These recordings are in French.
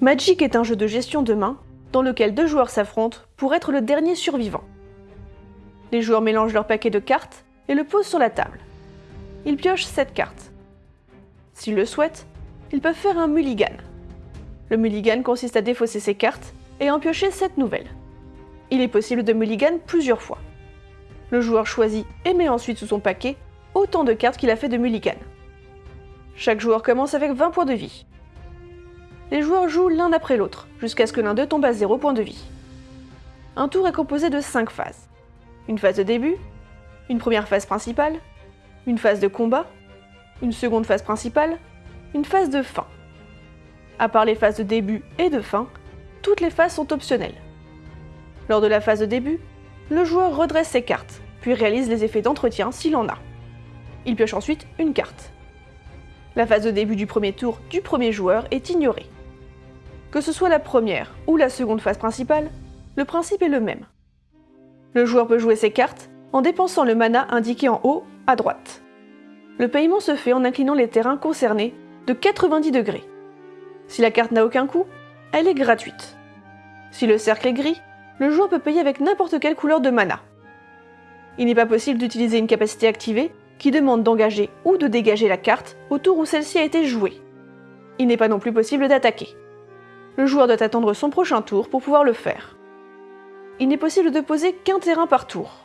Magic est un jeu de gestion de main dans lequel deux joueurs s'affrontent pour être le dernier survivant. Les joueurs mélangent leur paquet de cartes et le posent sur la table. Ils piochent 7 cartes. S'ils le souhaitent, ils peuvent faire un mulligan. Le mulligan consiste à défausser ses cartes et en piocher 7 nouvelles. Il est possible de mulligan plusieurs fois. Le joueur choisit et met ensuite sous son paquet autant de cartes qu'il a fait de mulligan. Chaque joueur commence avec 20 points de vie. Les joueurs jouent l'un après l'autre, jusqu'à ce que l'un d'eux tombe à 0 points de vie. Un tour est composé de 5 phases. Une phase de début, une première phase principale, une phase de combat, une seconde phase principale, une phase de fin. À part les phases de début et de fin, toutes les phases sont optionnelles. Lors de la phase de début, le joueur redresse ses cartes, puis réalise les effets d'entretien s'il en a. Il pioche ensuite une carte. La phase de début du premier tour du premier joueur est ignorée. Que ce soit la première ou la seconde phase principale, le principe est le même. Le joueur peut jouer ses cartes en dépensant le mana indiqué en haut à droite. Le paiement se fait en inclinant les terrains concernés de 90 degrés. Si la carte n'a aucun coût, elle est gratuite. Si le cercle est gris, le joueur peut payer avec n'importe quelle couleur de mana. Il n'est pas possible d'utiliser une capacité activée qui demande d'engager ou de dégager la carte au tour où celle-ci a été jouée. Il n'est pas non plus possible d'attaquer. Le joueur doit attendre son prochain tour pour pouvoir le faire. Il n'est possible de poser qu'un terrain par tour.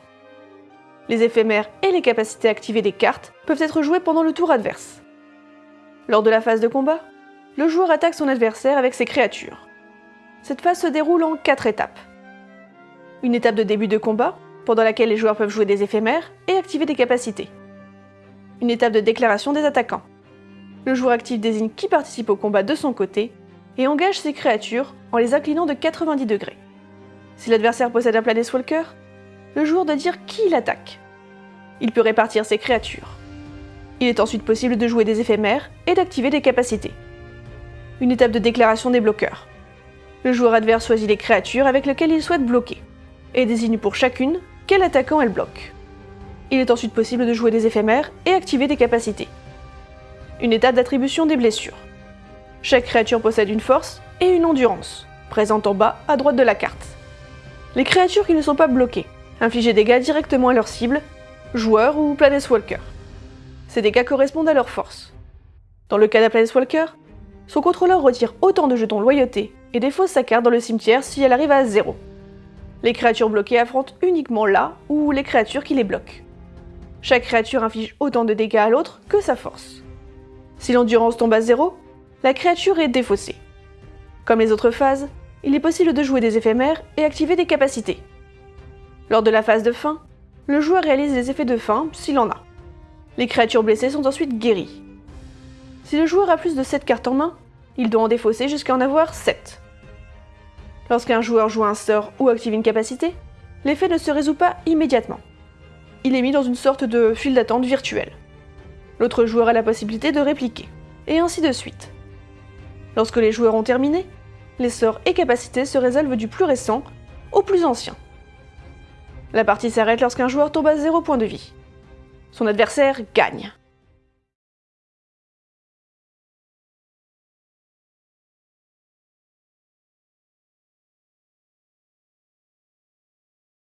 Les éphémères et les capacités activées des cartes peuvent être jouées pendant le tour adverse. Lors de la phase de combat, le joueur attaque son adversaire avec ses créatures. Cette phase se déroule en 4 étapes. Une étape de début de combat, pendant laquelle les joueurs peuvent jouer des éphémères et activer des capacités. Une étape de déclaration des attaquants. Le joueur actif désigne qui participe au combat de son côté et engage ses créatures en les inclinant de 90 degrés. Si l'adversaire possède un Planeswalker, le joueur doit dire qui il attaque. Il peut répartir ses créatures. Il est ensuite possible de jouer des éphémères et d'activer des capacités. Une étape de déclaration des bloqueurs. Le joueur adverse choisit les créatures avec lesquelles il souhaite bloquer, et désigne pour chacune quel attaquant elle bloque. Il est ensuite possible de jouer des éphémères et activer des capacités. Une étape d'attribution des blessures. Chaque créature possède une force et une endurance, présente en bas à droite de la carte. Les créatures qui ne sont pas bloquées infliger des dégâts directement à leur cible, joueur ou Planeswalker. Ces dégâts correspondent à leur force. Dans le cas d'un Planeswalker, son contrôleur retire autant de jetons loyauté et défausse sa carte dans le cimetière si elle arrive à 0. Les créatures bloquées affrontent uniquement là ou les créatures qui les bloquent. Chaque créature inflige autant de dégâts à l'autre que sa force. Si l'endurance tombe à 0, la créature est défaussée. Comme les autres phases, il est possible de jouer des éphémères et activer des capacités. Lors de la phase de fin, le joueur réalise les effets de fin s'il en a. Les créatures blessées sont ensuite guéries. Si le joueur a plus de 7 cartes en main, il doit en défausser jusqu'à en avoir 7. Lorsqu'un joueur joue un sort ou active une capacité, l'effet ne se résout pas immédiatement. Il est mis dans une sorte de file d'attente virtuelle. L'autre joueur a la possibilité de répliquer, et ainsi de suite. Lorsque les joueurs ont terminé, les sorts et capacités se résolvent du plus récent au plus ancien. La partie s'arrête lorsqu'un joueur tombe à 0 point de vie. Son adversaire gagne.